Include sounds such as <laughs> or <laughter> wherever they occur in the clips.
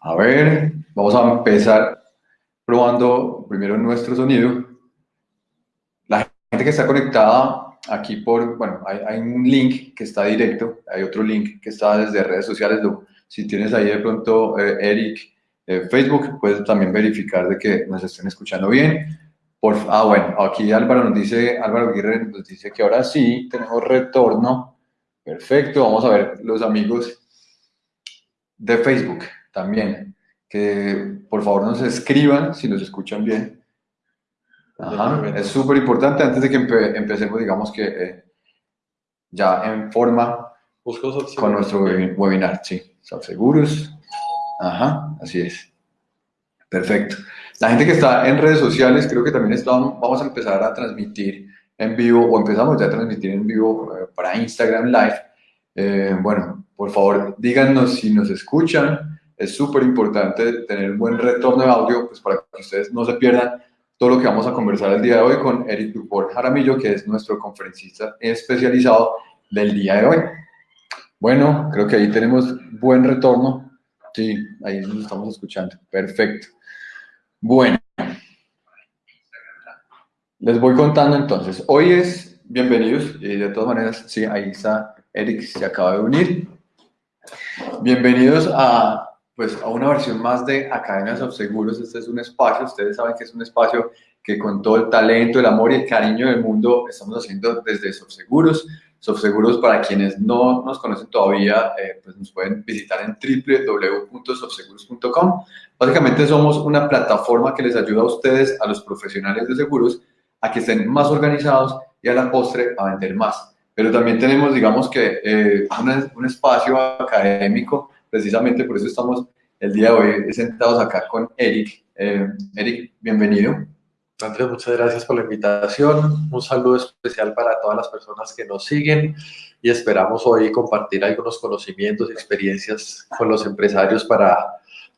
A ver, vamos a empezar probando primero nuestro sonido. La gente que está conectada aquí por, bueno, hay, un link que está directo, hay otro link que está desde redes sociales. Si tienes ahí de pronto, eh, Eric, eh, Facebook, puedes también verificar de que nos estén escuchando bien. Por, ah, bueno, aquí Álvaro nos dice, Álvaro Aguirre nos dice que ahora sí tenemos retorno. Perfecto, vamos a ver los amigos de Facebook también, que por favor nos escriban si nos escuchan bien. es súper importante antes de que empecemos, digamos que eh, ya en forma con nuestro webinar, sí, seguros. Ajá, así es. Perfecto. La gente que está en redes sociales, creo que también estamos, vamos a empezar a transmitir en vivo, o empezamos ya a transmitir en vivo eh, para Instagram Live. Eh, bueno, por favor, díganos si nos escuchan. Es súper importante tener un buen retorno de audio, pues para que ustedes no se pierdan todo lo que vamos a conversar el día de hoy con Eric Duport Jaramillo, que es nuestro conferencista especializado del día de hoy. Bueno, creo que ahí tenemos buen retorno. Sí, ahí nos estamos escuchando. Perfecto. Bueno, les voy contando entonces. Hoy es, bienvenidos, y de todas maneras, sí, ahí está Eric, se acaba de unir. Bienvenidos a, pues, a una versión más de Academias of Seguros. Este es un espacio, ustedes saben que es un espacio que con todo el talento, el amor y el cariño del mundo estamos haciendo desde Seguros. Sofseguros, para quienes no nos conocen todavía, eh, pues nos pueden visitar en www.sofseguros.com. Básicamente somos una plataforma que les ayuda a ustedes, a los profesionales de seguros, a que estén más organizados y a la postre a vender más. Pero también tenemos, digamos que, eh, un espacio académico, precisamente por eso estamos el día de hoy sentados acá con Eric. Eh, Eric, bienvenido. Andrés, muchas gracias por la invitación. Un saludo especial para todas las personas que nos siguen y esperamos hoy compartir algunos conocimientos y experiencias con los empresarios para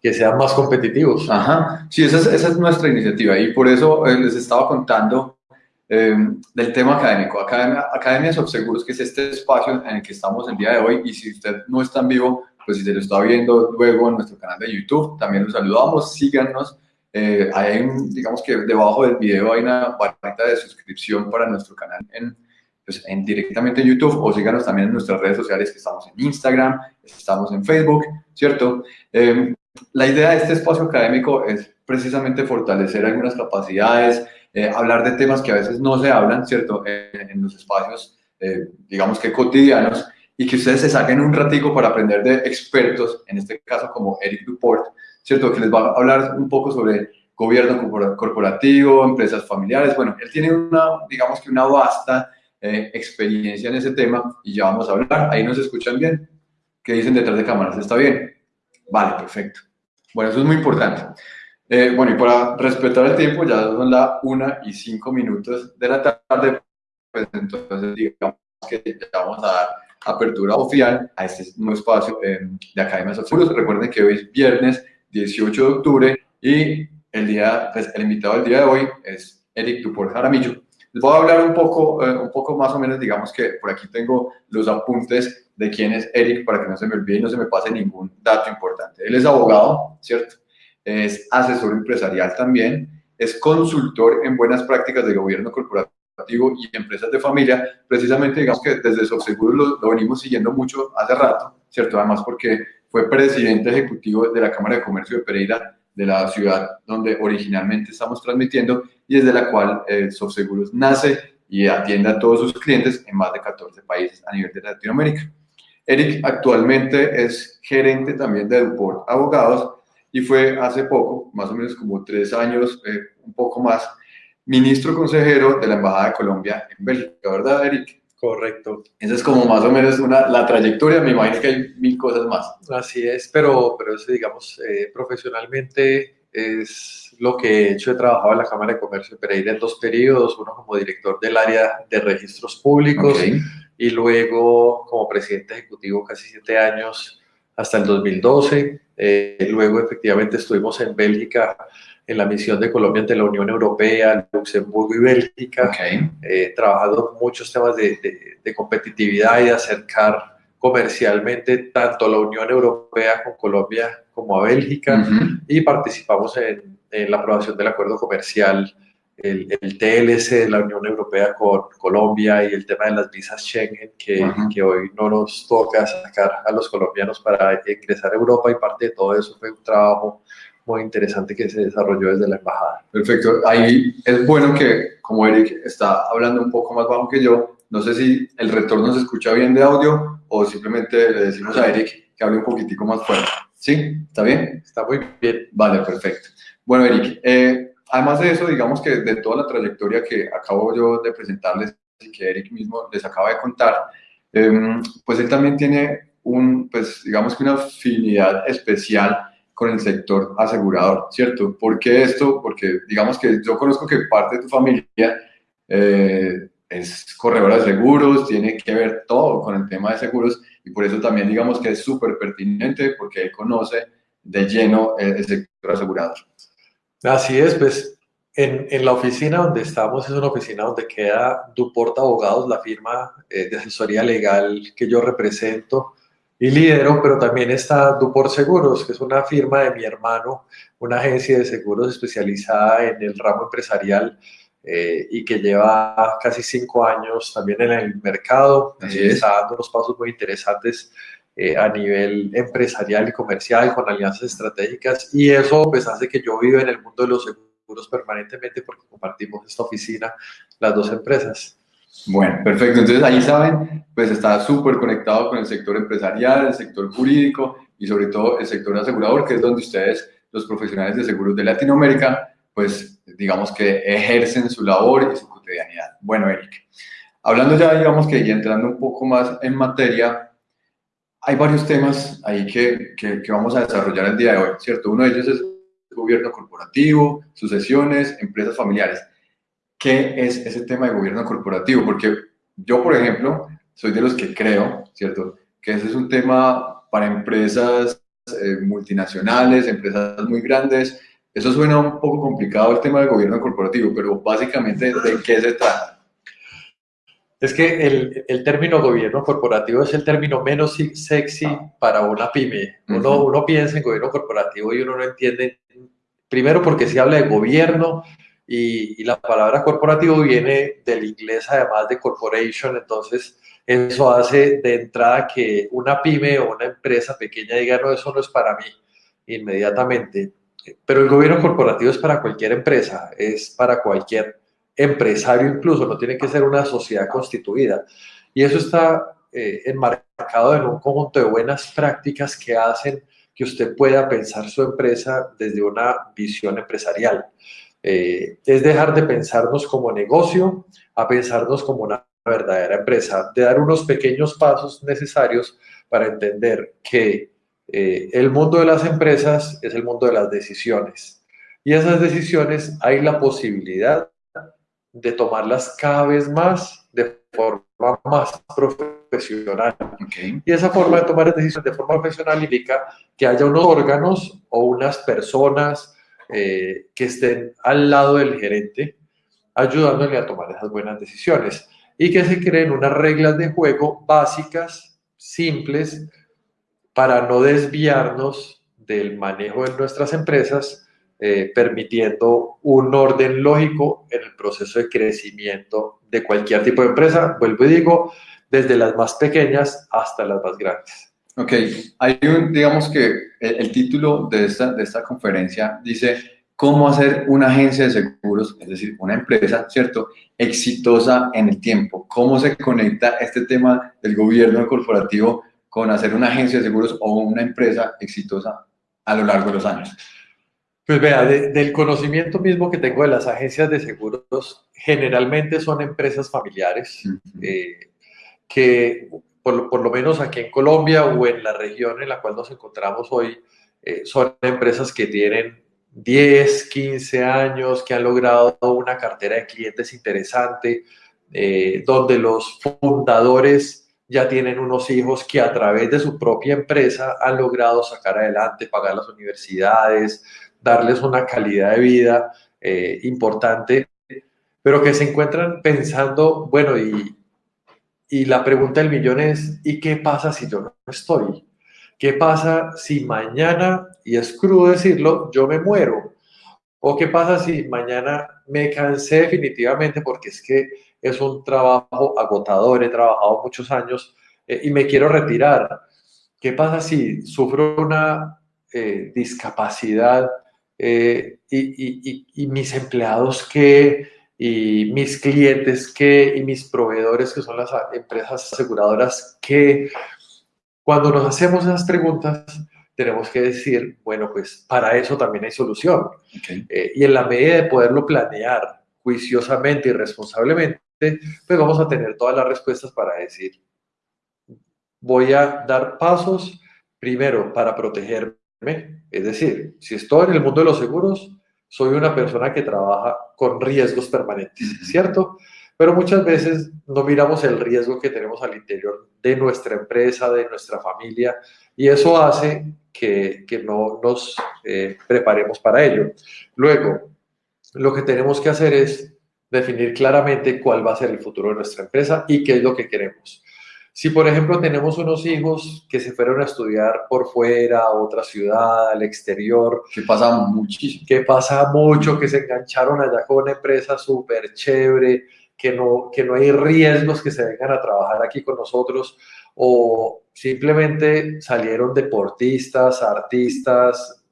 que sean más competitivos. Ajá, sí, esa es, esa es nuestra iniciativa y por eso eh, les estaba contando eh, del tema académico. Academia, Academia Seguros, que es este espacio en el que estamos el día de hoy y si usted no está en vivo, pues si se lo está viendo luego en nuestro canal de YouTube, también los saludamos, síganos eh, hay, digamos que debajo del video hay una barrita de suscripción para nuestro canal en, pues, en, directamente en YouTube o síganos también en nuestras redes sociales que estamos en Instagram, estamos en Facebook, ¿cierto? Eh, la idea de este espacio académico es precisamente fortalecer algunas capacidades, eh, hablar de temas que a veces no se hablan, ¿cierto? en los espacios, digamos que cotidianos, y que ustedes se saquen un ratico para aprender de expertos, en este caso como Eric Duport, ¿cierto? Que les va a hablar un poco sobre gobierno corporativo, empresas familiares. Bueno, él tiene una, digamos que una vasta eh, experiencia en ese tema y ya vamos a hablar. Ahí nos escuchan bien. ¿Qué dicen detrás de cámaras? ¿Está bien? Vale, perfecto. Bueno, eso es muy importante. Eh, bueno, y para respetar el tiempo, ya son las una y cinco minutos de la tarde, pues entonces digamos que ya vamos a dar apertura oficial a este nuevo espacio eh, de Academias Seguros. Recuerden que hoy es viernes 18 de octubre y el, día, pues, el invitado del día de hoy es Eric Duport Jaramillo. Les voy a hablar un poco, eh, un poco más o menos, digamos que por aquí tengo los apuntes de quién es Eric para que no se me olvide y no se me pase ningún dato importante. Él es abogado, ¿cierto? Es asesor empresarial también, es consultor en buenas prácticas de gobierno corporativo y empresas de familia. Precisamente, digamos que desde Subseguro lo, lo venimos siguiendo mucho hace rato, ¿cierto? Además porque fue presidente ejecutivo de la Cámara de Comercio de Pereira, de la ciudad donde originalmente estamos transmitiendo y desde la cual eh, nace y atiende a todos sus clientes en más de 14 países a nivel de Latinoamérica. Eric actualmente es gerente también de Duport Abogados y fue hace poco, más o menos como tres años, eh, un poco más, ministro consejero de la Embajada de Colombia en Bélgica, ¿verdad, Eric? Correcto. Esa es como más o menos una, la trayectoria, me imagino que hay mil cosas más. Así es, pero, pero eso, digamos, eh, profesionalmente es lo que he hecho. He trabajado en la Cámara de Comercio de Pereira en dos periodos, uno como director del área de registros públicos y luego como presidente ejecutivo casi siete años hasta el 2012. Eh, luego efectivamente estuvimos en Bélgica en la misión de Colombia ante la Unión Europea, Luxemburgo y Bélgica, okay. eh, trabajado muchos temas de, de, competitividad y de acercar comercialmente tanto a la Unión Europea con Colombia como a Bélgica. Y participamos en, la aprobación del acuerdo comercial, el, TLC de la Unión Europea con Colombia y el tema de las visas Schengen que, que, hoy no nos toca sacar a los colombianos para ingresar a Europa y parte de todo eso fue un trabajo muy interesante que se desarrolló desde la embajada. Perfecto. Ahí es bueno que, como Eric está hablando un poco más bajo que yo, no sé si el retorno se escucha bien de audio o simplemente le decimos a Eric que hable un poquitico más fuerte. ¿Sí? ¿Está bien? Está muy bien. Vale, perfecto. Bueno, Eric, eh, además de eso, digamos que de toda la trayectoria que acabo yo de presentarles y que Eric mismo les acaba de contar, em, pues él también tiene un, pues digamos que una afinidad especial con el sector asegurador, ¿cierto? ¿Por qué esto? Porque digamos que yo conozco que parte de tu familia eh, es corredora de seguros, tiene que ver todo con el tema de seguros y por eso también digamos que es súper pertinente porque él conoce de lleno el, sector asegurador. Así es, pues en, la oficina donde estamos es una oficina donde queda Duport Abogados, la firma eh, de asesoría legal que yo represento y lidero, pero también está Duport Seguros, que es una firma de mi hermano, una agencia de seguros especializada en el ramo empresarial eh, y que lleva casi cinco años también en el mercado, eh, está dando unos pasos muy interesantes eh, a nivel empresarial y comercial con alianzas estratégicas y eso pues hace que yo viva en el mundo de los seguros permanentemente porque compartimos esta oficina las dos empresas. Bueno, perfecto. Entonces ahí saben, pues está súper conectado con el sector empresarial, el sector jurídico y sobre todo el sector asegurador, que es donde ustedes, los profesionales de seguros de Latinoamérica, pues digamos que ejercen su labor y su cotidianidad. Bueno, Eric, hablando ya, digamos que y entrando un poco más en materia, hay varios temas ahí que, que, que vamos a desarrollar el día de hoy, ¿cierto? Uno de ellos es gobierno corporativo, sucesiones, empresas familiares qué es ese tema de gobierno corporativo, porque yo, por ejemplo, soy de los que creo, ¿cierto?, que ese es un tema para empresas eh, multinacionales, empresas muy grandes. Eso suena un poco complicado el tema del gobierno corporativo, pero básicamente, ¿de qué se trata? Es que el, el, término gobierno corporativo es el término menos sexy para una pyme. Uno, uno piensa en gobierno corporativo y uno no entiende, primero porque se habla de gobierno, y, la palabra corporativo viene del inglés además de corporation, entonces eso hace de entrada que una pyme o una empresa pequeña diga, no, eso no es para mí inmediatamente. Pero el gobierno corporativo es para cualquier empresa, es para cualquier empresario incluso, no tiene que ser una sociedad constituida. Y eso está eh, enmarcado en un conjunto de buenas prácticas que hacen que usted pueda pensar su empresa desde una visión empresarial. Eh, es dejar de pensarnos como negocio a pensarnos como una verdadera empresa, de dar unos pequeños pasos necesarios para entender que eh, el mundo de las empresas es el mundo de las decisiones. Y esas decisiones hay la posibilidad de tomarlas cada vez más de forma más profesional. Y esa forma de tomar decisiones de forma profesional implica que haya unos órganos o unas personas eh, que estén al lado del gerente, ayudándole a tomar esas buenas decisiones y que se creen unas reglas de juego básicas, simples, para no desviarnos del manejo de nuestras empresas, eh, permitiendo un orden lógico en el proceso de crecimiento de cualquier tipo de empresa, vuelvo y digo, desde las más pequeñas hasta las más grandes. Ok, hay un, digamos que el, título de esta, de esta conferencia dice cómo hacer una agencia de seguros, es decir, una empresa, ¿cierto?, exitosa en el tiempo. ¿Cómo se conecta este tema del gobierno corporativo con hacer una agencia de seguros o una empresa exitosa a lo largo de los años? Pues vea, del conocimiento mismo que tengo de las agencias de seguros, generalmente son empresas familiares eh, que por, lo menos aquí en Colombia o en la región en la cual nos encontramos hoy, eh, son empresas que tienen 10, 15 años, que han logrado una cartera de clientes interesante, eh, donde los fundadores ya tienen unos hijos que a través de su propia empresa han logrado sacar adelante, pagar las universidades, darles una calidad de vida eh, importante, pero que se encuentran pensando, bueno, ¿y, y la pregunta del millón es, ¿y qué pasa si yo no estoy? ¿Qué pasa si mañana, y es crudo decirlo, yo me muero? ¿O qué pasa si mañana me cansé definitivamente porque es que es un trabajo agotador, he trabajado muchos años eh, y me quiero retirar? ¿Qué pasa si sufro una eh, discapacidad eh, y, mis empleados que, y mis clientes que, y mis proveedores que son las empresas aseguradoras que cuando nos hacemos esas preguntas tenemos que decir, bueno, pues para eso también hay solución. Eh, y en la medida de poderlo planear juiciosamente y responsablemente, pues vamos a tener todas las respuestas para decir, voy a dar pasos primero para protegerme es decir, si estoy en el mundo de los seguros, soy una persona que trabaja con riesgos permanentes, ¿cierto? Pero muchas veces no miramos el riesgo que tenemos al interior de nuestra empresa, de nuestra familia, y eso hace que, no nos eh, preparemos para ello. Luego, lo que tenemos que hacer es definir claramente cuál va a ser el futuro de nuestra empresa y qué es lo que queremos. Si, por ejemplo, tenemos unos hijos que se fueron a estudiar por fuera, a otra ciudad, al exterior. Que pasa muchísimo. Que pasa mucho, que se engancharon allá con una empresa súper chévere, que no, que no hay riesgos que se vengan a trabajar aquí con nosotros, o simplemente salieron deportistas, artistas,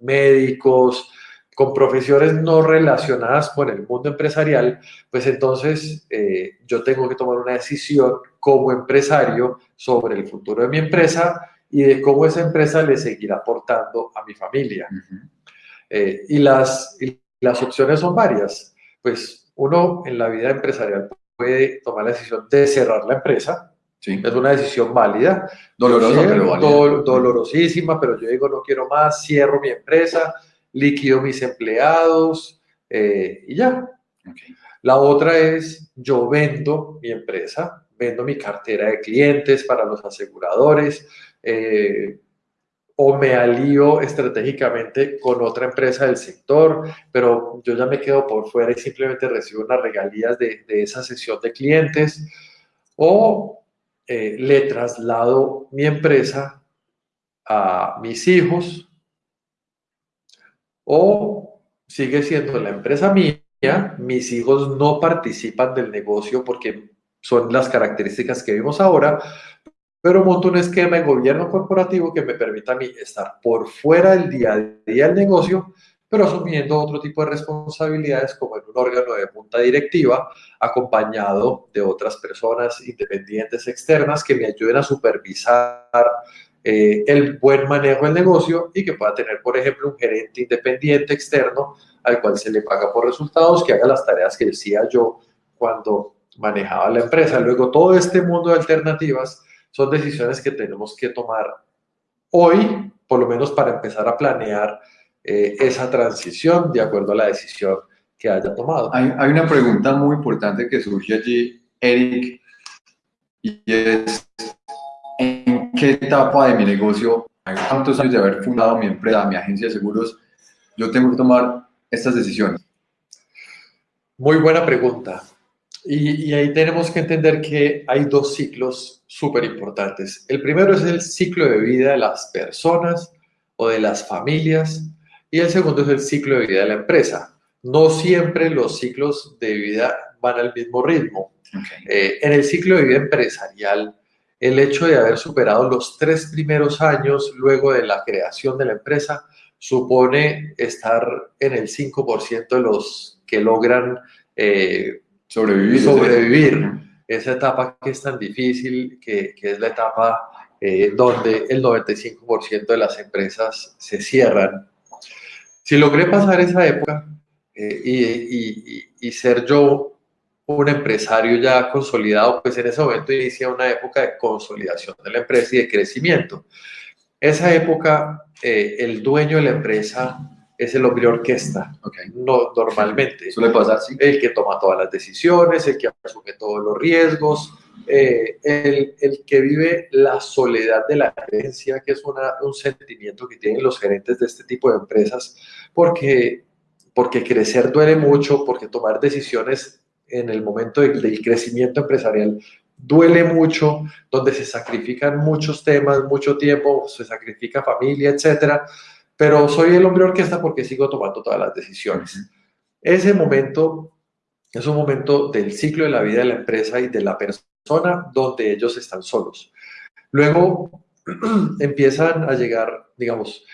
médicos, con profesiones no relacionadas con el mundo empresarial, pues entonces eh, yo tengo que tomar una decisión como empresario sobre el futuro de mi empresa y de cómo esa empresa le seguirá aportando a mi familia. Eh, y, las, las opciones son varias. Pues uno en la vida empresarial puede tomar la decisión de cerrar la empresa, Sí. Es una decisión válida. Dolorosa, pero válida. dolorosísima, pero yo digo, no quiero más, cierro mi empresa, liquido mis empleados eh, y ya. La otra es yo vendo mi empresa, vendo mi cartera de clientes para los aseguradores eh, o me alío estratégicamente con otra empresa del sector, pero yo ya me quedo por fuera y simplemente recibo unas regalías de, esa sesión de clientes o eh, le traslado mi empresa a mis hijos o sigue siendo la empresa mía, mis hijos no participan del negocio porque son las características que vimos ahora, pero monto un esquema de gobierno corporativo que me permita a mí estar por fuera del día a día del negocio, pero asumiendo otro tipo de responsabilidades como en un órgano de junta directiva, acompañado de otras personas independientes externas que me ayuden a supervisar eh, el buen manejo del negocio y que pueda tener, por ejemplo, un gerente independiente externo al cual se le paga por resultados, que haga las tareas que decía yo cuando manejaba la empresa. Luego, todo este mundo de alternativas son decisiones que tenemos que tomar hoy, por lo menos para empezar a planear eh, esa transición de acuerdo a la decisión que haya tomado. Hay, una pregunta muy importante que surge allí, Eric, y es, qué etapa de mi negocio, hay tantos años de haber fundado mi empresa, mi agencia de seguros, yo tengo que tomar estas decisiones? Muy buena pregunta. Y, y ahí tenemos que entender que hay dos ciclos súper importantes. El primero es el ciclo de vida de las personas o de las familias y el segundo es el ciclo de vida de la empresa. No siempre los ciclos de vida van al mismo ritmo. Eh, en el ciclo de vida empresarial, el hecho de haber superado los tres primeros años luego de la creación de la empresa supone estar en el 5% de los que logran eh, sobrevivir, sobrevivir esa etapa que es tan difícil, que, es la etapa eh, donde el 95% de las empresas se cierran. Si logré pasar esa época eh, y, y ser yo un empresario ya consolidado, pues en ese momento inicia una época de consolidación de la empresa y de crecimiento. Esa época, eh, el dueño de la empresa es el hombre orquesta, no, normalmente. Suele pasar, sí. El que toma todas las decisiones, el que asume todos los riesgos, eh, el, el, que vive la soledad de la gerencia, que es una, un sentimiento que tienen los gerentes de este tipo de empresas, porque, porque crecer duele mucho, porque tomar decisiones en el momento del crecimiento empresarial duele mucho, donde se sacrifican muchos temas, mucho tiempo, se sacrifica familia, etcétera, pero soy el hombre orquesta porque sigo tomando todas las decisiones. Ese momento es un momento del ciclo de la vida de la empresa y de la persona donde ellos están solos. Luego <clears throat> empiezan a llegar, digamos,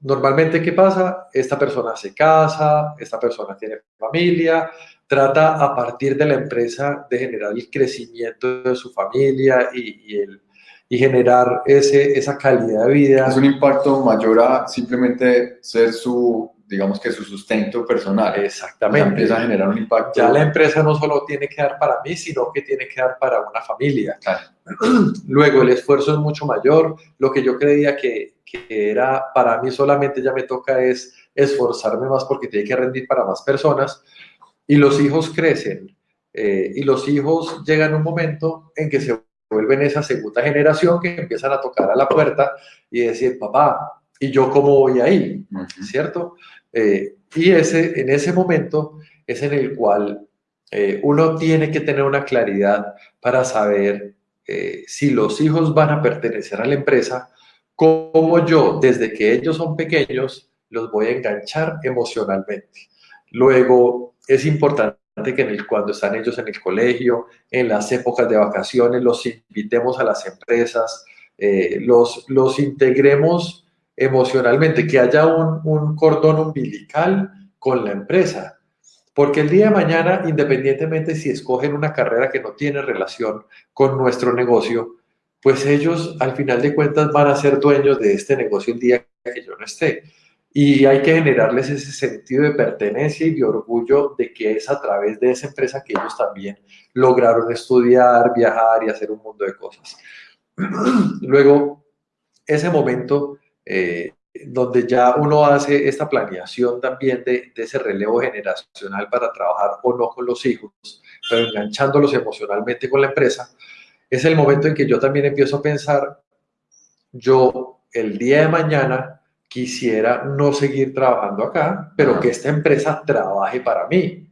normalmente, ¿qué pasa? Esta persona se casa, esta persona tiene familia, trata a partir de la empresa de generar el crecimiento de su familia y, el, y generar ese, esa calidad de vida. Es un impacto mayor a simplemente ser su, digamos que su sustento personal. Exactamente. empieza a generar un impacto. Ya la empresa no solo tiene que dar para mí, sino que tiene que dar para una familia. <clears throat> Luego el esfuerzo es mucho mayor. Lo que yo creía que, que era para mí solamente ya me toca es esforzarme más porque tiene que rendir para más personas. Y los hijos crecen. Eh, y los hijos llegan a un momento en que se vuelven esa segunda generación que empiezan a tocar a la puerta y decir, papá, ¿y yo cómo voy ahí? ¿Cierto? Eh, y ese, en ese momento es en el cual eh, uno tiene que tener una claridad para saber si los hijos van a pertenecer a la empresa cómo yo, desde que ellos son pequeños, los voy a enganchar emocionalmente. Luego, es importante que cuando están ellos en el colegio, en las épocas de vacaciones, los invitemos a las empresas, eh, los, los integremos emocionalmente, que haya un, un cordón umbilical con la empresa. Porque el día de mañana, independientemente si escogen una carrera que no tiene relación con nuestro negocio, pues ellos al final de cuentas van a ser dueños de este negocio el día que yo no esté. Y hay que generarles ese sentido de pertenencia y de orgullo de que es a través de esa empresa que ellos también lograron estudiar, viajar y hacer un mundo de cosas. <clears throat> Luego, ese momento eh, donde ya uno hace esta planeación también de, de, ese relevo generacional para trabajar o no con los hijos, pero enganchándolos emocionalmente con la empresa, es el momento en que yo también empiezo a pensar, yo el día de mañana quisiera no seguir trabajando acá, pero que esta empresa trabaje para mí.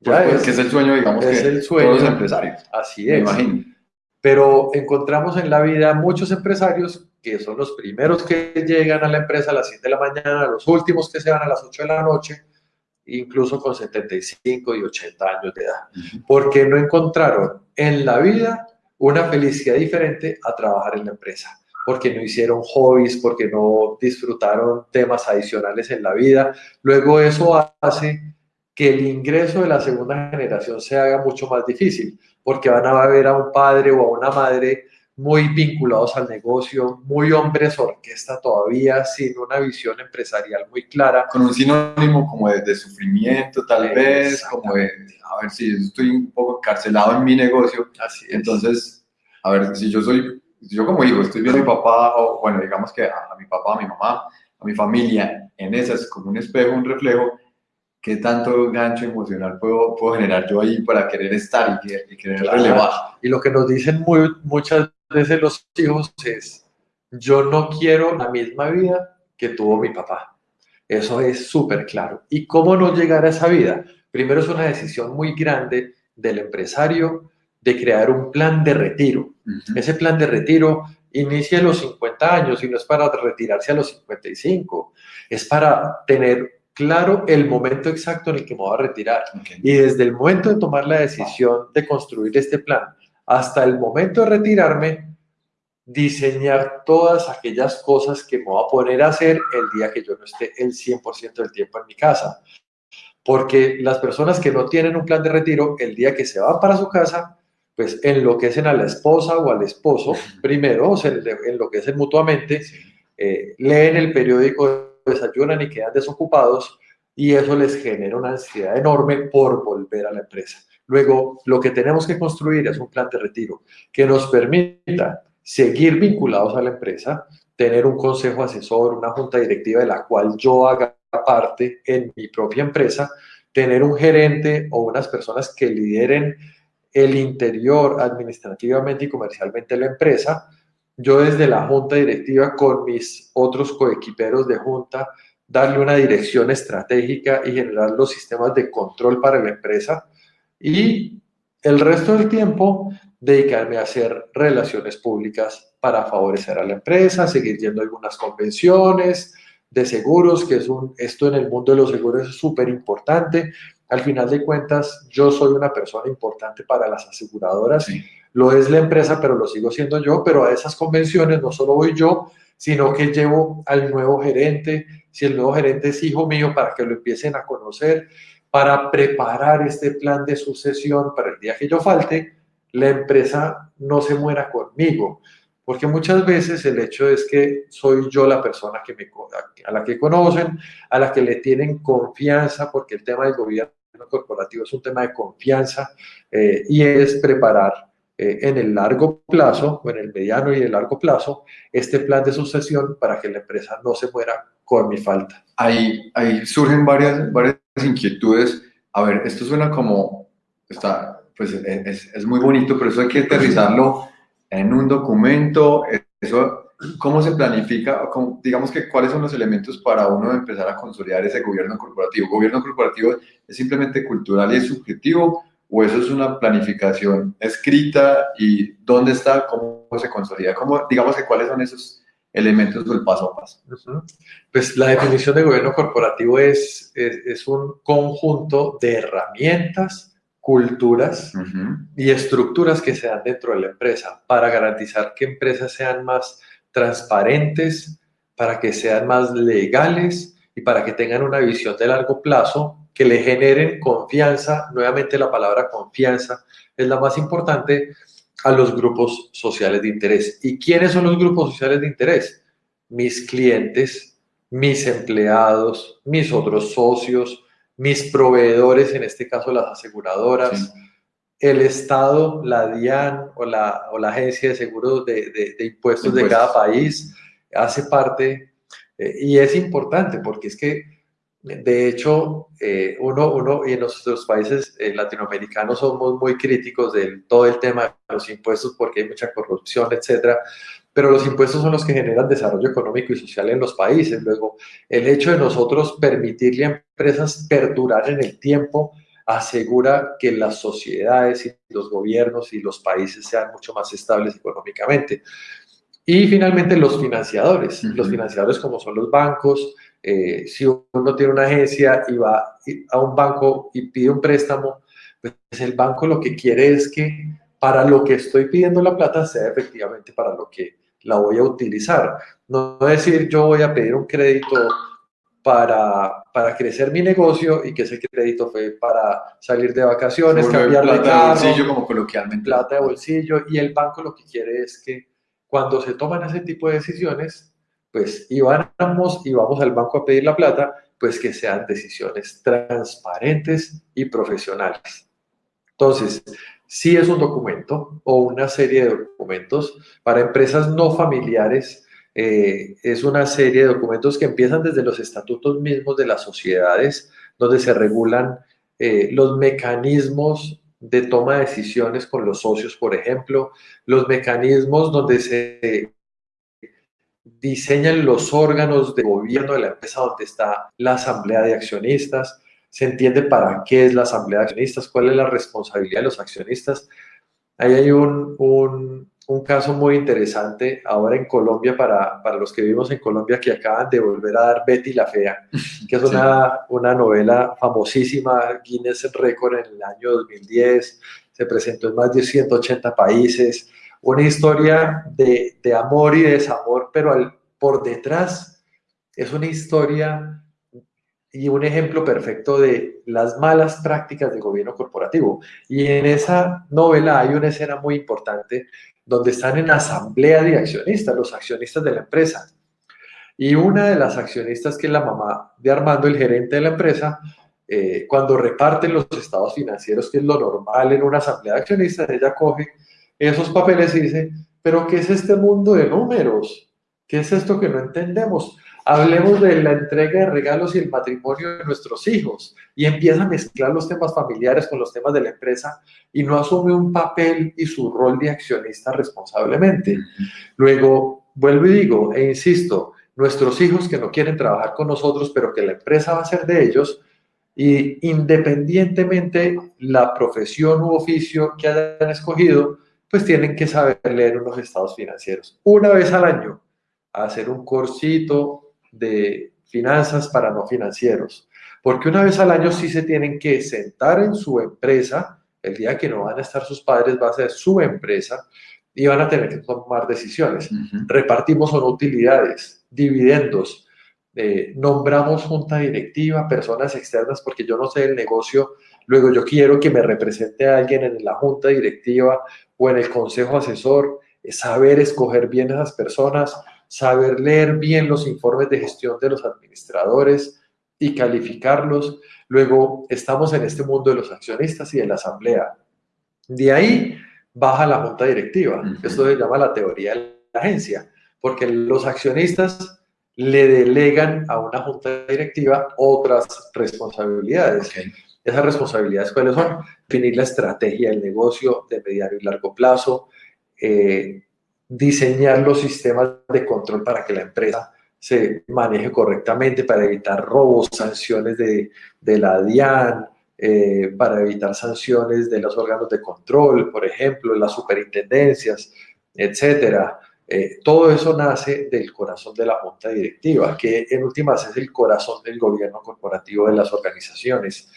Ya pues, es, que es el sueño, digamos, es el sueño de los empresarios. Así es. imagino. Pero encontramos en la vida muchos empresarios que son los primeros que llegan a la empresa a las 7 de la mañana, los últimos que se van a las 8 de la noche, incluso con 75 y 80 años de edad, porque no encontraron en la vida una felicidad diferente a trabajar en la empresa, porque no hicieron hobbies, porque no disfrutaron temas adicionales en la vida. Luego eso hace que el ingreso de la segunda generación se haga mucho más difícil, porque van a ver a un padre o a una madre muy vinculados al negocio, muy hombres orquesta todavía, sin una visión empresarial muy clara. Con un sinónimo como de, sufrimiento, tal vez, como de, a ver si estoy un poco encarcelado en mi negocio. Así Entonces, a ver, si yo soy, yo como hijo estoy viendo a mi papá, o bueno, digamos que a, mi papá, a mi mamá, a mi familia, en esas, como un espejo, un reflejo, ¿qué tanto gancho emocional puedo, puedo generar yo ahí para querer estar y, querer relevar? Y lo que nos dicen muy, muchas veces los hijos es, yo no quiero la misma vida que tuvo mi papá. Eso es súper claro. ¿Y cómo no llegar a esa vida? Primero es una decisión muy grande del empresario de crear un plan de retiro. Ese plan de retiro inicia a los 50 años y no es para retirarse a los 55, es para tener claro el momento exacto en el que me voy a retirar. Y desde el momento de tomar la decisión de construir este plan hasta el momento de retirarme, diseñar todas aquellas cosas que me voy a poner a hacer el día que yo no esté el 100% del tiempo en mi casa. Porque las personas que no tienen un plan de retiro, el día que se van para su casa, pues enloquecen a la esposa o al esposo, primero, se enloquecen mutuamente, eh, leen el periódico, desayunan y quedan desocupados, y eso les genera una ansiedad enorme por volver a la empresa. Luego, lo que tenemos que construir es un plan de retiro que nos permita seguir vinculados a la empresa, tener un consejo asesor, una junta directiva de la cual yo haga parte en mi propia empresa, tener un gerente o unas personas que lideren el interior administrativamente y comercialmente la empresa, yo desde la junta directiva con mis otros coequiperos de junta, darle una dirección estratégica y generar los sistemas de control para la empresa y El resto del tiempo, dedicarme a hacer relaciones públicas para favorecer a la empresa, seguir yendo a algunas convenciones de seguros, que es un, esto en el mundo de los seguros es súper importante. Al final de cuentas, yo soy una persona importante para las aseguradoras. Lo es la empresa, pero lo sigo siendo yo. Pero a esas convenciones no solo voy yo, sino que llevo al nuevo gerente, si el nuevo gerente es hijo mío, para que lo empiecen a conocer, para preparar este plan de sucesión para el día que yo falte, la empresa no se muera conmigo. Porque muchas veces el hecho es que soy yo la persona que me, a la que conocen, a la que le tienen confianza, porque el tema del gobierno corporativo es un tema de confianza eh, y es preparar eh, en el largo plazo, o en el mediano y el largo plazo, este plan de sucesión para que la empresa no se muera con mi falta. Ahí, ahí surgen varias, varias inquietudes. A ver, esto suena como, está, pues es, es muy bonito, pero eso hay que aterrizarlo en un documento. Eso, ¿Cómo se planifica? digamos que cuáles son los elementos para uno empezar a consolidar ese gobierno corporativo. ¿Gobierno corporativo es simplemente cultural y es subjetivo? o eso es una planificación escrita y dónde está, cómo se consolida, cómo, digamos que cuáles son esos elementos del paso a paso. Pues la definición de gobierno corporativo es, es, un conjunto de herramientas, culturas y estructuras que se dan dentro de la empresa para garantizar que empresas sean más transparentes, para que sean más legales y para que tengan una visión de largo plazo que le generen confianza, nuevamente la palabra confianza es la más importante, a los grupos sociales de interés. ¿Y quiénes son los grupos sociales de interés? Mis clientes, mis empleados, mis otros socios, mis proveedores, en este caso las aseguradoras, el Estado, la DIAN o la, o la Agencia de Seguros de, impuestos, de cada país, hace parte eh, y es importante porque es que de hecho, eh, uno, uno, y en nuestros países eh, latinoamericanos somos muy críticos de todo el tema de los impuestos porque hay mucha corrupción, etcétera. Pero los impuestos son los que generan desarrollo económico y social en los países. Luego, el hecho de nosotros permitirle a empresas perdurar en el tiempo asegura que las sociedades y los gobiernos y los países sean mucho más estables económicamente. Y finalmente los financiadores, los financiadores como son los bancos, eh, si uno tiene una agencia y va a un banco y pide un préstamo, pues el banco lo que quiere es que para lo que estoy pidiendo la plata sea efectivamente para lo que la voy a utilizar. No decir yo voy a pedir un crédito para, para crecer mi negocio y que ese crédito fue para salir de vacaciones, cambiar plata de, carro, bolsillo como coloquialmente. Plata de bolsillo y el banco lo que quiere es que cuando se toman ese tipo de decisiones pues íbamos y vamos al banco a pedir la plata, pues que sean decisiones transparentes y profesionales. Entonces, si es un documento o una serie de documentos para empresas no familiares. Eh, es una serie de documentos que empiezan desde los estatutos mismos de las sociedades, donde se regulan eh, los mecanismos de toma de decisiones con los socios, por ejemplo, los mecanismos donde se diseñan los órganos de gobierno de la empresa donde está la asamblea de accionistas, se entiende para qué es la asamblea de accionistas, cuál es la responsabilidad de los accionistas. Ahí hay un, un, un caso muy interesante ahora en Colombia, para, para, los que vivimos en Colombia, que acaban de volver a dar Betty la Fea, que es <laughs> una, una novela famosísima, Guinness Record en el año 2010, se presentó en más de 180 países, una historia de, de amor y desamor, pero al, por detrás es una historia y un ejemplo perfecto de las malas prácticas del gobierno corporativo. Y en esa novela hay una escena muy importante donde están en asamblea de accionistas, los accionistas de la empresa. Y una de las accionistas, que es la mamá de Armando, el gerente de la empresa, eh, cuando reparten los estados financieros, que es lo normal en una asamblea de accionistas, ella coge esos papeles y dice, pero ¿qué es este mundo de números? ¿Qué es esto que no entendemos? Hablemos de la entrega de regalos y el matrimonio de nuestros hijos y empieza a mezclar los temas familiares con los temas de la empresa y no asume un papel y su rol de accionista responsablemente. Luego, vuelvo y digo, e insisto, nuestros hijos que no quieren trabajar con nosotros, pero que la empresa va a ser de ellos, Y independientemente la profesión u oficio que hayan escogido, pues tienen que saber leer unos estados financieros. Una vez al año, hacer un cursito de finanzas para no financieros. Porque una vez al año sí se tienen que sentar en su empresa, el día que no van a estar sus padres va a ser su empresa y van a tener que tomar decisiones. Repartimos son utilidades, dividendos, eh, nombramos junta directiva, personas externas, porque yo no sé el negocio, luego yo quiero que me represente a alguien en la junta directiva o en el consejo asesor, saber escoger bien a esas personas, saber leer bien los informes de gestión de los administradores y calificarlos. Luego estamos en este mundo de los accionistas y de la asamblea. De ahí baja la junta directiva. Esto se llama la teoría de la agencia, porque los accionistas le delegan a una junta directiva otras responsabilidades. Esas responsabilidades, ¿cuáles son? Definir la estrategia del negocio de mediano y largo plazo, eh, diseñar los sistemas de control para que la empresa se maneje correctamente, para evitar robos, sanciones de, la DIAN, eh, para evitar sanciones de los órganos de control, por ejemplo, las superintendencias, etcétera. Eh, todo eso nace del corazón de la junta directiva, que en últimas es el corazón del gobierno corporativo de las organizaciones.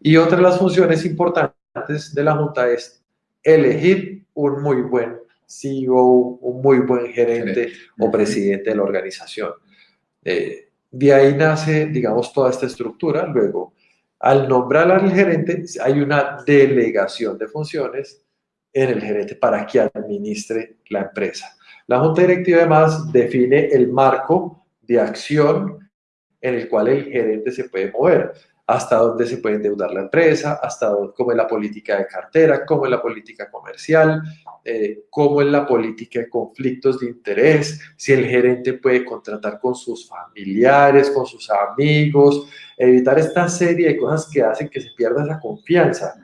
Y otra de las funciones importantes de la junta es elegir un muy buen CEO, un muy buen gerente o presidente de la organización. Eh, de ahí nace, digamos, toda esta estructura. Luego, al nombrar al gerente, hay una delegación de funciones en el gerente para que administre la empresa. La junta directiva además define el marco de acción en el cual el gerente se puede mover hasta dónde se puede endeudar la empresa, hasta cómo es la política de cartera, cómo es la política comercial, eh, cómo es la política de conflictos de interés, si el gerente puede contratar con sus familiares, con sus amigos, evitar esta serie de cosas que hacen que se pierda esa confianza.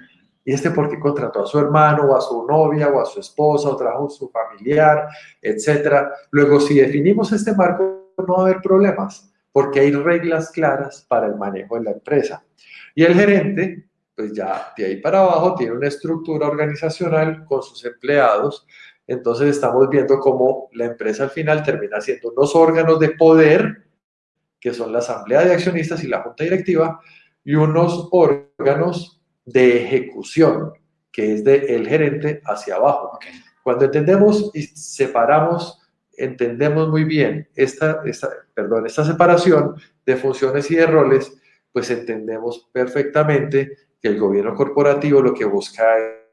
Y este porque contrató a su hermano o a su novia o a su esposa o trajo a su familiar, etcétera. Luego, si definimos este marco, no va a haber problemas porque hay reglas claras para el manejo de la empresa. Y el gerente, pues ya de ahí para abajo, tiene una estructura organizacional con sus empleados. Entonces estamos viendo cómo la empresa al final termina siendo unos órganos de poder, que son la asamblea de accionistas y la junta directiva, y unos órganos de ejecución, que es del el gerente hacia abajo. Cuando entendemos y separamos entendemos muy bien esta, esta, perdón, esta separación de funciones y de roles, pues entendemos perfectamente que el gobierno corporativo lo que busca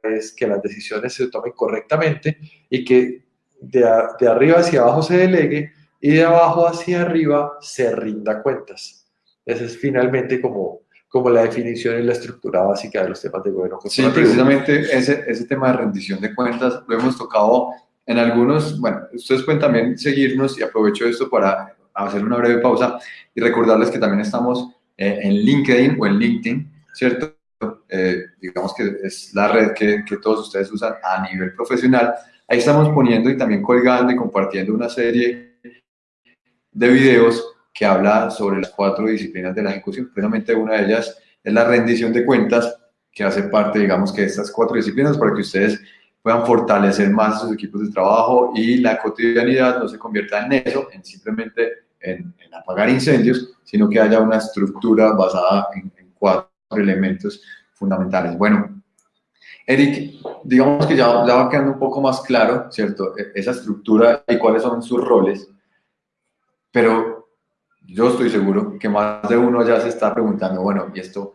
es que las decisiones se tomen correctamente y que de, de arriba hacia abajo se delegue y de abajo hacia arriba se rinda cuentas. Esa es finalmente como, como la definición y la estructura básica de los temas de gobierno corporativo. Sí, precisamente ese, ese tema de rendición de cuentas lo hemos tocado en algunos, bueno, ustedes pueden también seguirnos y aprovecho esto para hacer una breve pausa y recordarles que también estamos eh, en LinkedIn o en LinkedIn, ¿cierto? Eh, digamos que es la red que, que, todos ustedes usan a nivel profesional. Ahí estamos poniendo y también colgando y compartiendo una serie de videos que habla sobre las cuatro disciplinas de la ejecución. Precisamente una de ellas es la rendición de cuentas, que hace parte, digamos, que de estas cuatro disciplinas para que ustedes puedan fortalecer más sus equipos de trabajo y la cotidianidad no se convierta en eso, en simplemente en, apagar incendios, sino que haya una estructura basada en, cuatro elementos fundamentales. Bueno, Eric, digamos que ya, ya, va quedando un poco más claro, ¿cierto? E, esa estructura y cuáles son sus roles, pero yo estoy seguro que más de uno ya se está preguntando, bueno, ¿y esto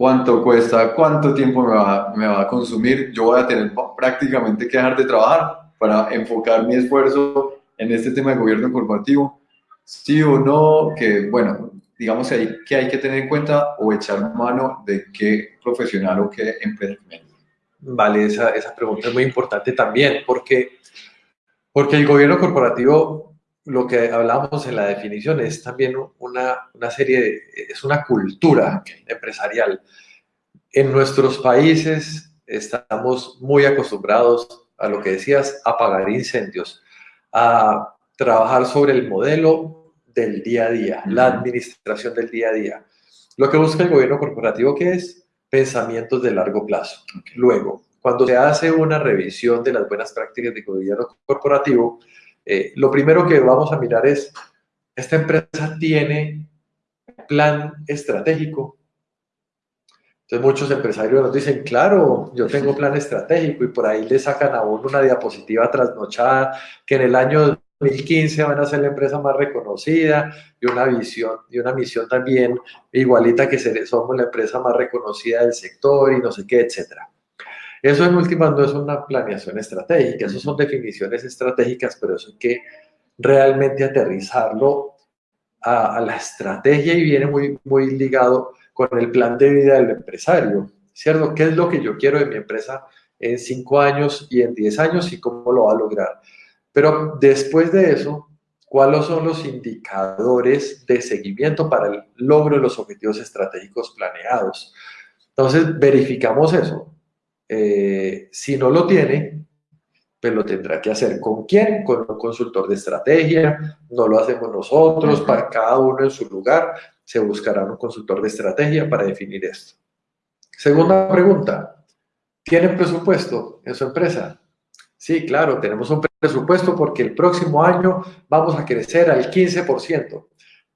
cuánto cuesta, cuánto tiempo me va, me va a consumir, yo voy a tener prácticamente que dejar de trabajar para enfocar mi esfuerzo en este tema de gobierno corporativo, sí o no, que bueno, digamos ahí que hay que tener en cuenta o echar mano de qué profesional o qué empresa. Vale, esa, esa pregunta es muy importante también, porque, porque el gobierno corporativo lo que hablamos en la definición es también una, una serie es una cultura empresarial. En nuestros países estamos muy acostumbrados a lo que decías, a apagar incendios, a trabajar sobre el modelo del día a día, la administración del día a día. Lo que busca el gobierno corporativo, ¿qué es? Pensamientos de largo plazo. Luego, cuando se hace una revisión de las buenas prácticas de gobierno corporativo, eh, lo primero que vamos a mirar es, ¿esta empresa tiene plan estratégico? Entonces muchos empresarios nos dicen, claro, yo tengo <laughs> plan estratégico y por ahí le sacan a uno una diapositiva trasnochada que en el año 2015 van a ser la empresa más reconocida y una visión y una misión también igualita que somos la empresa más reconocida del sector y no sé qué, etcétera. Eso en últimas no es una planeación estratégica, eso son definiciones estratégicas, pero eso hay que realmente aterrizarlo a, la estrategia y viene muy, muy ligado con el plan de vida del empresario, ¿cierto? ¿Qué es lo que yo quiero de mi empresa en cinco años y en diez años y cómo lo va a lograr? Pero después de eso, ¿cuáles son los indicadores de seguimiento para el logro de los objetivos estratégicos planeados? Entonces, verificamos eso. Eh, si no lo tiene, pues lo tendrá que hacer con quién, con un consultor de estrategia, no lo hacemos nosotros, para cada uno en su lugar, se buscará un consultor de estrategia para definir esto. Segunda pregunta, ¿tienen presupuesto en su empresa? Sí, claro, tenemos un presupuesto porque el próximo año vamos a crecer al 15%.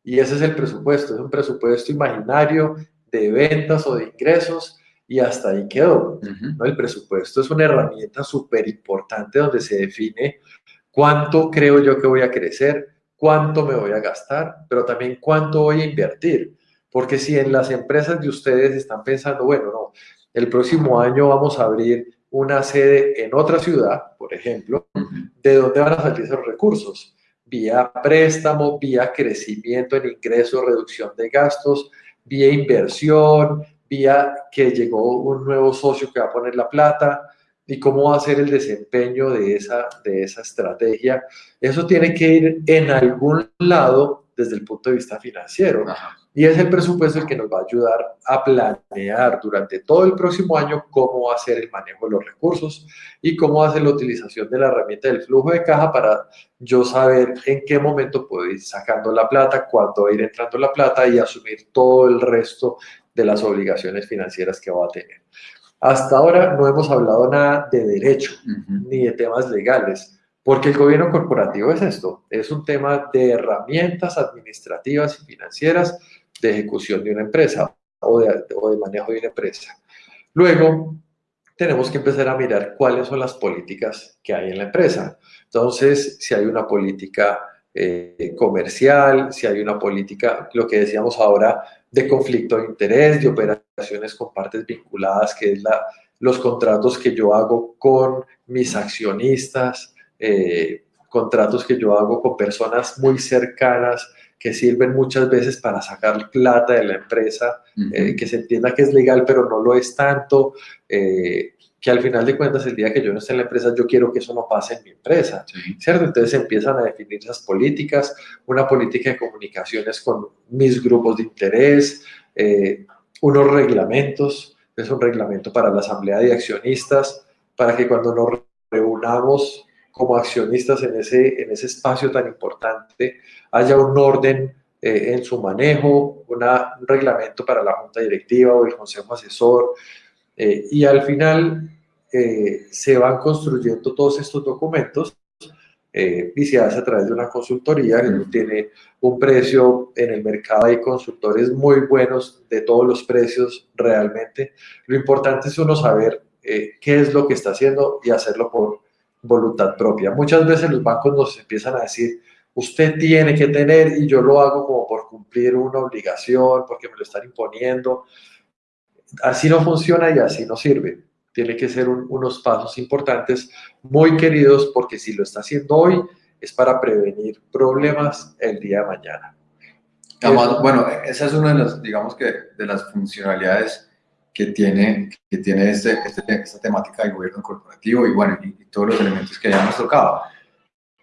Y ese es el presupuesto, es un presupuesto imaginario de ventas o de ingresos y hasta ahí quedó. ¿no? El presupuesto es una herramienta súper importante donde se define cuánto creo yo que voy a crecer, cuánto me voy a gastar, pero también cuánto voy a invertir. Porque si en las empresas de ustedes están pensando, bueno, no, el próximo año vamos a abrir una sede en otra ciudad, por ejemplo, ¿de dónde van a salir esos recursos? Vía préstamo, vía crecimiento en ingresos, reducción de gastos, vía inversión, vía que llegó un nuevo socio que va a poner la plata y cómo va a ser el desempeño de esa, de esa estrategia. Eso tiene que ir en algún lado desde el punto de vista financiero. Y es el presupuesto el que nos va a ayudar a planear durante todo el próximo año cómo va a ser el manejo de los recursos y cómo va a ser la utilización de la herramienta del flujo de caja para yo saber en qué momento puedo ir sacando la plata, cuándo va a ir entrando la plata y asumir todo el resto de las obligaciones financieras que va a tener. Hasta ahora no hemos hablado nada de derecho ni de temas legales, porque el gobierno corporativo es esto, es un tema de herramientas administrativas y financieras de ejecución de una empresa o de, o de manejo de una empresa. Luego, tenemos que empezar a mirar cuáles son las políticas que hay en la empresa. Entonces, si hay una política eh, comercial, si hay una política, lo que decíamos ahora, de conflicto de interés, de operaciones con partes vinculadas, que es la, los contratos que yo hago con mis accionistas, eh, contratos que yo hago con personas muy cercanas que sirven muchas veces para sacar plata de la empresa, eh, que se entienda que es legal, pero no lo es tanto que al final de cuentas, el día que yo no esté en la empresa, yo quiero que eso no pase en mi empresa, ¿cierto? Entonces empiezan a definir esas políticas, una política de comunicaciones con mis grupos de interés, eh, unos reglamentos, es un reglamento para la asamblea de accionistas, para que cuando nos reunamos como accionistas en ese, en ese espacio tan importante, haya un orden eh, en su manejo, una, un reglamento para la junta directiva o el consejo asesor, eh, y al final eh, se van construyendo todos estos documentos eh, y se hace a través de una consultoría que tiene un precio en el mercado. Hay consultores muy buenos de todos los precios realmente. Lo importante es uno saber qué es lo que está haciendo y hacerlo por voluntad propia. Muchas veces los bancos nos empiezan a decir, usted tiene que tener y yo lo hago como por cumplir una obligación, porque me lo están imponiendo así no funciona y así no sirve. Tiene que ser unos pasos importantes, muy queridos, porque si lo está haciendo hoy es para prevenir problemas el día de mañana. bueno, esa es una de las, digamos que, de las funcionalidades que tiene, que tiene este, este esta temática del gobierno corporativo y, bueno, y, todos los elementos que ya hemos tocado.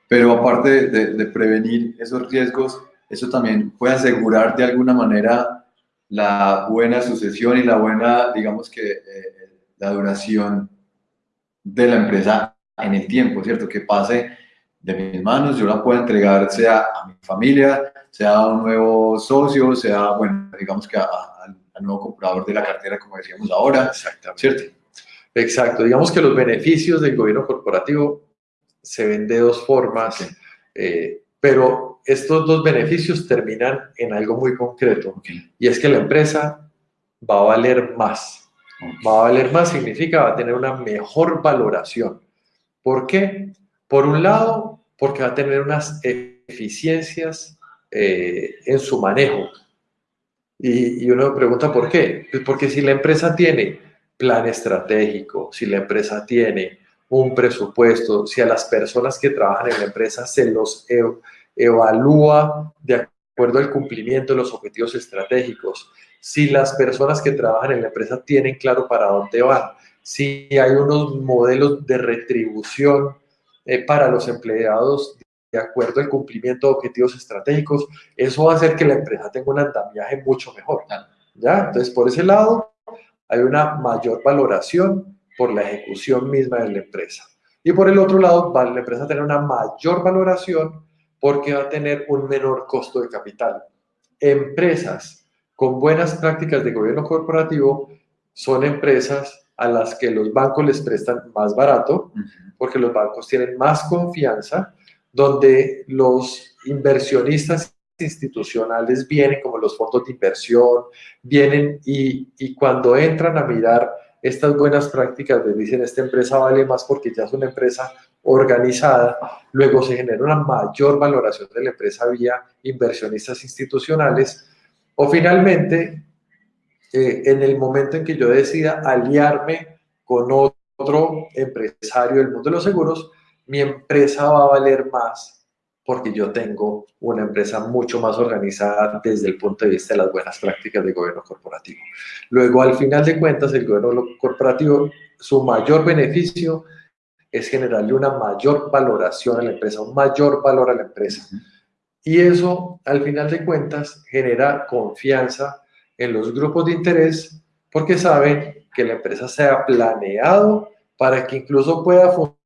Pero aparte de, de prevenir esos riesgos, eso también puede asegurar de alguna manera la buena sucesión y la buena, digamos que, eh, la duración de la empresa en el tiempo, ¿cierto? Que pase de mis manos, yo la puedo entregar sea a mi familia, sea a un nuevo socio, sea, bueno, digamos que a, al nuevo comprador de la cartera, como decíamos ahora. Exactamente. ¿Cierto? Exacto. Digamos que los beneficios del gobierno corporativo se ven de dos formas, eh, pero estos dos beneficios terminan en algo muy concreto, y es que la empresa va a valer más. Va a valer más significa va a tener una mejor valoración. ¿Por qué? Por un lado, porque va a tener unas eficiencias eh, en su manejo. Y, y uno pregunta por qué. Pues porque si la empresa tiene plan estratégico, si la empresa tiene un presupuesto, si a las personas que trabajan en la empresa se los evalúa de acuerdo al cumplimiento de los objetivos estratégicos, si las personas que trabajan en la empresa tienen claro para dónde van, si hay unos modelos de retribución eh, para los empleados de acuerdo al cumplimiento de objetivos estratégicos, eso va a hacer que la empresa tenga un andamiaje mucho mejor. ¿ya? Entonces, por ese lado, hay una mayor valoración por la ejecución misma de la empresa. Y por el otro lado, va la empresa a tener una mayor valoración porque va a tener un menor costo de capital. Empresas con buenas prácticas de gobierno corporativo son empresas a las que los bancos les prestan más barato, porque los bancos tienen más confianza, donde los inversionistas institucionales vienen como los fondos de inversión, vienen y, cuando entran a mirar estas buenas prácticas les dicen esta empresa vale más porque ya es una empresa organizada, luego se genera una mayor valoración de la empresa vía inversionistas institucionales. O finalmente eh, en el momento en que yo decida aliarme con otro empresario del mundo de los seguros, mi empresa va a valer más porque yo tengo una empresa mucho más organizada desde el punto de vista de las buenas prácticas de gobierno corporativo. Luego, al final de cuentas, el gobierno corporativo, su mayor beneficio es generarle una mayor valoración a la empresa, un mayor valor a la empresa. Y eso, al final de cuentas, genera confianza en los grupos de interés porque saben que la empresa se ha planeado para que incluso pueda funcionar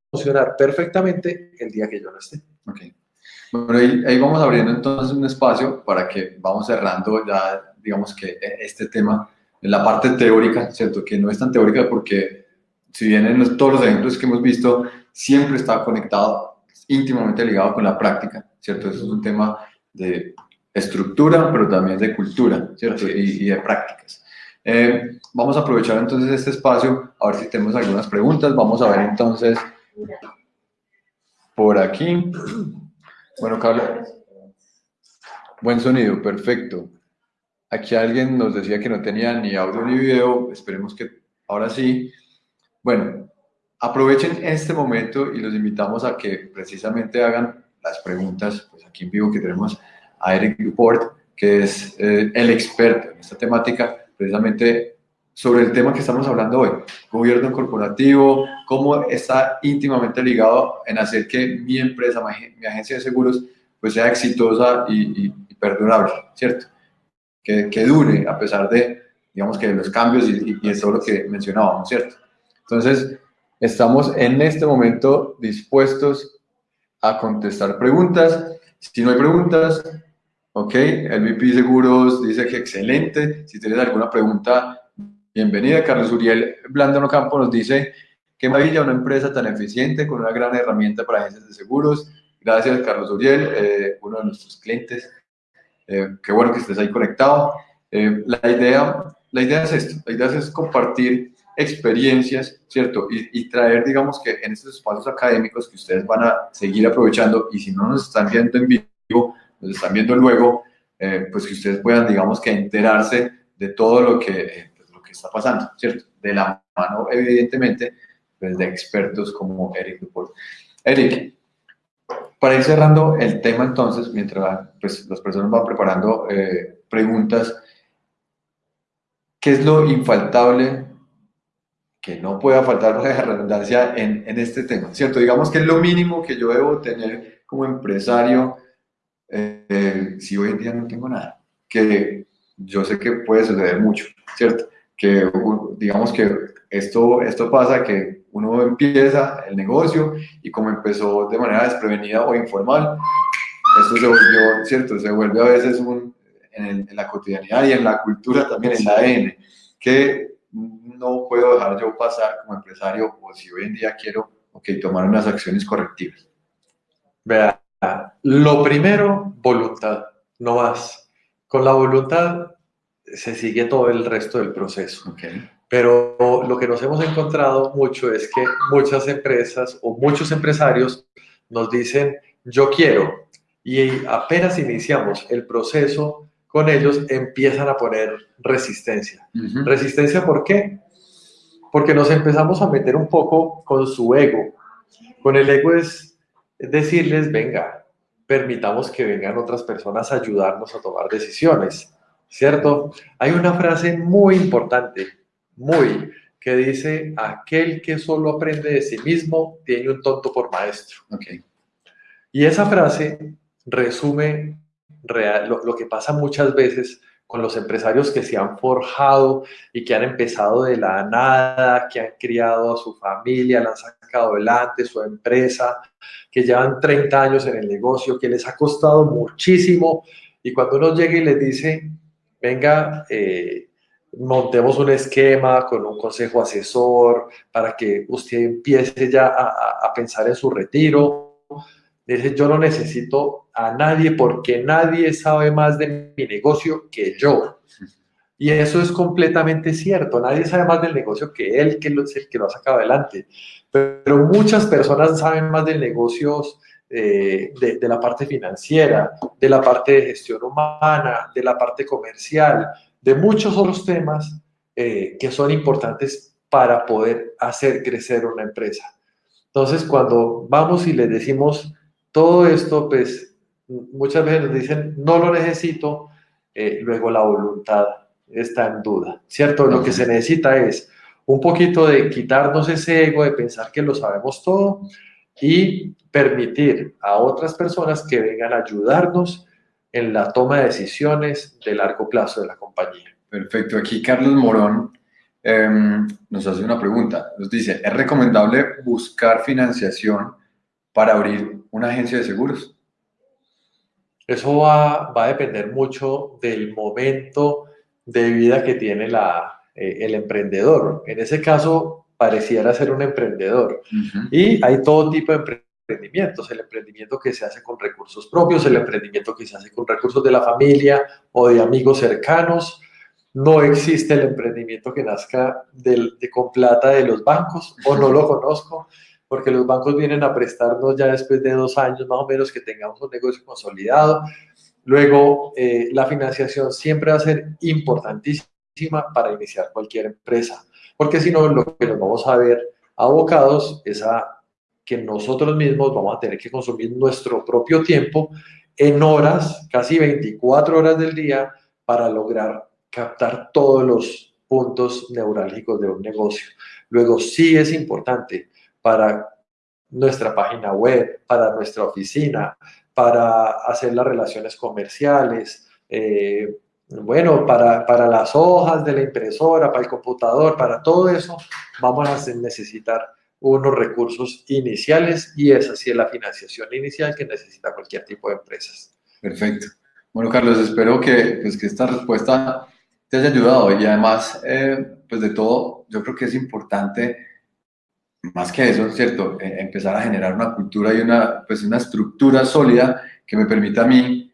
perfectamente el día que yo no esté. Okay. Bueno, ahí, vamos abriendo entonces un espacio para que vamos cerrando ya, digamos que e, este tema en la parte teórica, ¿cierto? Que no es tan teórica porque si bien en todos los ejemplos que hemos visto, siempre está conectado, íntimamente ligado con la práctica, ¿cierto? Eso es un tema de estructura, pero también de cultura, ¿cierto? Y, de prácticas. Eh, vamos a aprovechar entonces este espacio, a ver si tenemos algunas preguntas. Vamos a ver entonces por aquí. Bueno, Carlos. Buen sonido, perfecto. Aquí alguien nos decía que no tenía ni audio ni video, esperemos que ahora sí. Bueno, aprovechen este momento y los invitamos a que precisamente hagan las preguntas, pues aquí en vivo que tenemos a Eric Duport, que es eh, el experto en esta temática, precisamente sobre el tema que estamos hablando hoy, gobierno corporativo, cómo está íntimamente ligado en hacer que mi empresa, mi, agencia de seguros, pues sea exitosa y, perdurable, ¿cierto? Que, que, dure a pesar de, digamos que los cambios y, y, todo lo que mencionábamos, ¿cierto? Entonces, estamos en este momento dispuestos a contestar preguntas. Si no hay preguntas, ok, el VP Seguros dice que excelente. Si tienes alguna pregunta, Bienvenida, Carlos Uriel Blandano Campo nos dice, qué maravilla una empresa tan eficiente con una gran herramienta para agencias de seguros. Gracias, Carlos Uriel, eh, uno de nuestros clientes. Eh, qué bueno que estés ahí conectado. Eh, la, idea, la idea es esto, la idea es compartir experiencias, ¿cierto? Y, y, traer, digamos que en estos espacios académicos que ustedes van a seguir aprovechando y si no nos están viendo en vivo, nos están viendo luego, pues que ustedes puedan, digamos que enterarse de todo lo que está pasando, ¿cierto? De la mano, evidentemente, pues, de expertos como Eric Dupont. Eric, para ir cerrando el tema entonces, mientras pues, las personas van preparando eh, preguntas, ¿qué es lo infaltable que no pueda faltar <laughs> la redundancia en, en, este tema? ¿Cierto? Digamos que es lo mínimo que yo debo tener como empresario eh, si hoy en día no tengo nada, que yo sé que puede suceder mucho, ¿cierto? Que digamos que esto, esto pasa que uno empieza el negocio y como empezó de manera desprevenida o informal, esto se volvió, ¿cierto? Se vuelve a veces un, en, la cotidianidad y en la cultura también, en la ADN, que no puedo dejar yo pasar como empresario o si hoy en día quiero okay, tomar unas acciones correctivas? Vea, lo primero, voluntad, no más. Con la voluntad se sigue todo el resto del proceso. Okay. Pero lo que nos hemos encontrado mucho es que muchas empresas o muchos empresarios nos dicen, yo quiero, y apenas iniciamos el proceso con ellos, empiezan a poner resistencia. ¿Resistencia por qué? Porque nos empezamos a meter un poco con su ego. Con el ego es decirles, venga, permitamos que vengan otras personas a ayudarnos a tomar decisiones, ¿cierto? Hay una frase muy importante, muy, que dice, aquel que solo aprende de sí mismo tiene un tonto por maestro. Okay. Y esa frase resume real, lo, que pasa muchas veces con los empresarios que se han forjado y que han empezado de la nada, que han criado a su familia, la han sacado adelante, su empresa, que llevan 30 años en el negocio, que les ha costado muchísimo. Y cuando uno llega y les dice, venga, eh, montemos un esquema con un consejo asesor para que usted empiece ya a, a pensar en su retiro, Dice, yo no necesito a nadie porque nadie sabe más de mi negocio que yo. Y eso es completamente cierto. Nadie sabe más del negocio que él, que es el que lo ha sacado adelante. Pero muchas personas saben más del negocio eh, de, la parte financiera, de la parte de gestión humana, de la parte comercial, de muchos otros temas eh, que son importantes para poder hacer crecer una empresa. Entonces, cuando vamos y les decimos, todo esto, pues, muchas veces nos dicen, no lo necesito, eh, luego la voluntad está en duda, ¿cierto? Lo que se necesita es un poquito de quitarnos ese ego de pensar que lo sabemos todo y permitir a otras personas que vengan a ayudarnos en la toma de decisiones de largo plazo de la compañía. Perfecto. Aquí Carlos Morón em, nos hace una pregunta. Nos dice, ¿es recomendable buscar financiación para abrir una agencia de seguros? Eso va, va a depender mucho del momento de vida que tiene la, eh, el emprendedor. En ese caso, pareciera ser un emprendedor. Y hay todo tipo de emprendimientos, el emprendimiento que se hace con recursos propios, el emprendimiento que se hace con recursos de la familia o de amigos cercanos. No existe el emprendimiento que nazca del, de, con plata de los bancos, o no lo <laughs> conozco porque los bancos vienen a prestarnos ya después de dos años más o menos que tengamos un negocio consolidado. Luego, eh, la financiación siempre va a ser importantísima para iniciar cualquier empresa, porque si no, lo que nos vamos a ver abocados es a que nosotros mismos vamos a tener que consumir nuestro propio tiempo en horas, casi 24 horas del día, para lograr captar todos los puntos neurálgicos de un negocio. Luego, sí es importante para nuestra página web, para nuestra oficina, para hacer las relaciones comerciales, eh, bueno, para, para, las hojas de la impresora, para el computador, para todo eso, vamos a necesitar unos recursos iniciales y esa sí es la financiación inicial que necesita cualquier tipo de empresas. Perfecto. Bueno, Carlos, espero que, pues, que esta respuesta te haya ayudado y además, eh, pues de todo, yo creo que es importante más que eso, ¿cierto? Eh, empezar a generar una cultura y una, pues una estructura sólida que me permita a mí,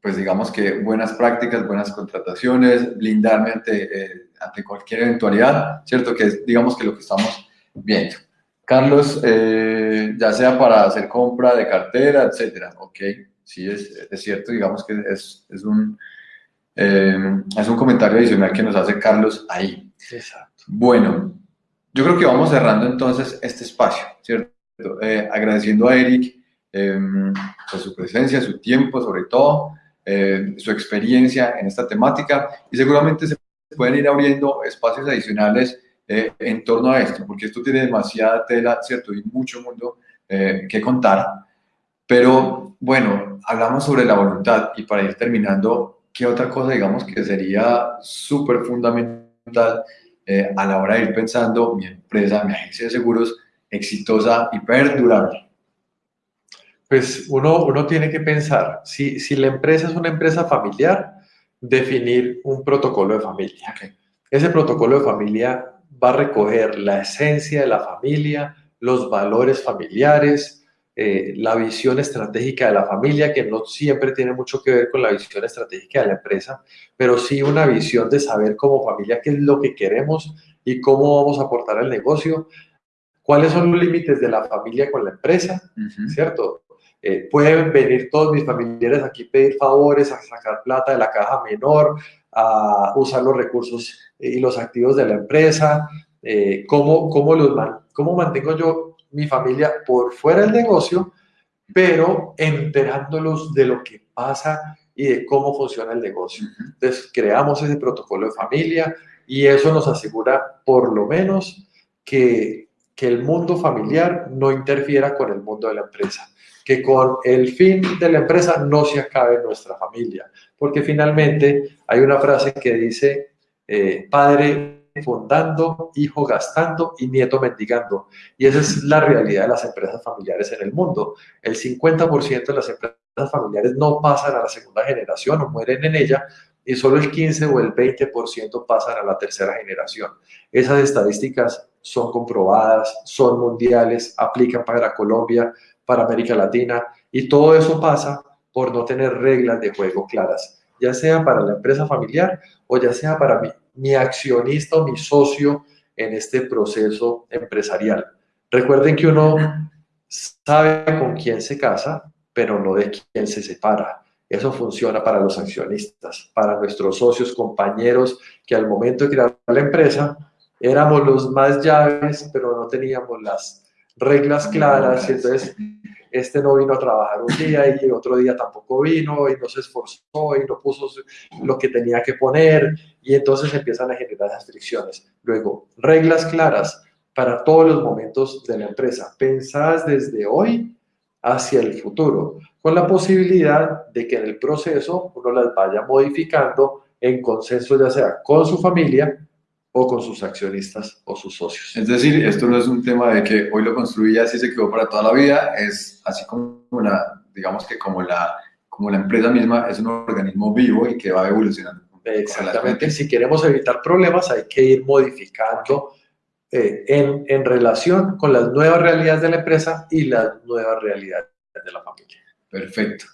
pues digamos que buenas prácticas, buenas contrataciones, blindarme ante, eh, ante cualquier eventualidad, ¿cierto? Que es, digamos que lo que estamos viendo. Carlos, eh, ya sea para hacer compra de cartera, etcétera, ok, sí, es, es cierto, digamos que es, es un, es un comentario adicional que nos hace Carlos ahí. Exacto. Bueno, yo creo que vamos cerrando entonces este espacio, ¿cierto? Eh, agradeciendo a Eric eh, su presencia, su tiempo, sobre todo, eh, su experiencia en esta temática y seguramente se pueden ir abriendo espacios adicionales eh, en torno a esto, porque esto tiene demasiada tela, ¿cierto? Y mucho mundo que contar. Pero bueno, hablamos sobre la voluntad y para ir terminando, ¿qué otra cosa digamos que sería súper fundamental? Eh, a la hora de ir pensando mi empresa, mi agencia de seguros exitosa y perdurable? Pues uno, uno tiene que pensar, si, si la empresa es una empresa familiar, definir un protocolo de familia. Ese protocolo de familia va a recoger la esencia de la familia, los valores familiares, eh, la visión estratégica de la familia, que no siempre tiene mucho que ver con la visión estratégica de la empresa, pero sí una visión de saber como familia qué es lo que queremos y cómo vamos a aportar al negocio, cuáles son los límites de la familia con la empresa, ¿cierto? Eh, pueden venir todos mis familiares aquí a pedir favores, a sacar plata de la caja menor, a usar los recursos y los activos de la empresa, eh, ¿cómo, cómo, los ¿cómo mantengo yo mi familia por fuera del negocio, pero enterándolos de lo que pasa y de cómo funciona el negocio. Entonces, creamos ese protocolo de familia y eso nos asegura por lo menos que, que el mundo familiar no interfiera con el mundo de la empresa, que con el fin de la empresa no se acabe nuestra familia, porque finalmente hay una frase que dice, eh, padre fundando, hijo gastando y nieto mendigando. Y esa es la realidad de las empresas familiares en el mundo. El 50% de las empresas familiares no pasan a la segunda generación o mueren en ella y solo el 15 o el 20% pasan a la tercera generación. Esas estadísticas son comprobadas, son mundiales, aplican para Colombia, para América Latina y todo eso pasa por no tener reglas de juego claras, ya sea para la empresa familiar o ya sea para mi accionista o mi socio en este proceso empresarial. Recuerden que uno sabe con quién se casa, pero no de quién se separa. Eso funciona para los accionistas, para nuestros socios, compañeros, que al momento de crear la empresa éramos los más llaves, pero no teníamos las reglas claras. Entonces este no vino a trabajar un día y otro día tampoco vino y no se esforzó y no puso lo que tenía que poner y entonces empiezan a generar las fricciones. Luego, reglas claras para todos los momentos de la empresa, pensadas desde hoy hacia el futuro, con la posibilidad de que en el proceso uno las vaya modificando en consenso ya sea con su familia o con sus accionistas o sus socios. Es decir, esto no es un tema de que hoy lo construí y así se quedó para toda la vida, es así como la, digamos que como la, como la empresa misma es un organismo vivo y que va evolucionando. Exactamente, si queremos evitar problemas hay que ir modificando eh, en, en relación con las nuevas realidades de la empresa y las nuevas realidades de la familia. Perfecto.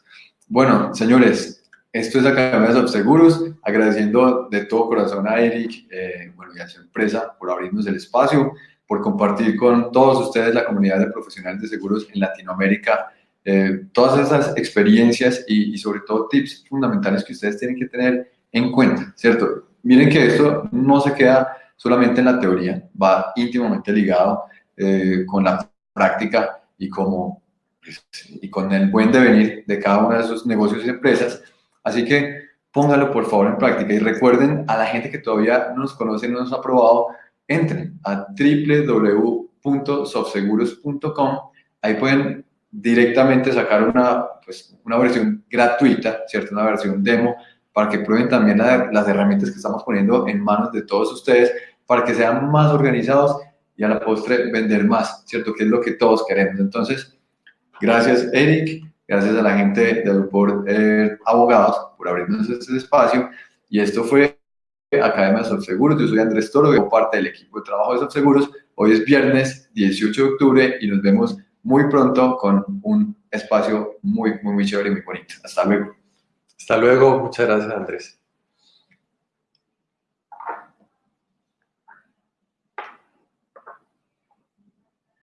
Bueno, señores, esto es Academia de Seguros, agradeciendo de todo corazón a Eric eh, bueno, y a su empresa por abrirnos el espacio, por compartir con todos ustedes, la comunidad de profesionales de seguros en Latinoamérica, eh, todas esas experiencias y, sobre todo tips fundamentales que ustedes tienen que tener en cuenta, ¿cierto? Miren que esto no se queda solamente en la teoría, va íntimamente ligado eh, con la práctica y, como, pues, y con el buen devenir de cada uno de esos negocios y empresas Así que póngalo por favor en práctica y recuerden a la gente que todavía no nos conoce, no nos ha probado, entren a www.softseguros.com. Ahí pueden directamente sacar una, pues, una versión gratuita, ¿cierto? Una versión demo para que prueben también las herramientas que estamos poniendo en manos de todos ustedes para que sean más organizados y a la postre vender más, ¿cierto? Que es lo que todos queremos. Entonces, gracias Eric gracias a la gente de por eh, Abogados por abrirnos este espacio. Y esto fue Academia de Seguros. Yo soy Andrés Toro, soy parte del equipo de trabajo de Seguros. Hoy es viernes 18 de octubre y nos vemos muy pronto con un espacio muy, muy, muy chévere y muy bonito. Hasta luego. Hasta luego. Muchas gracias, Andrés.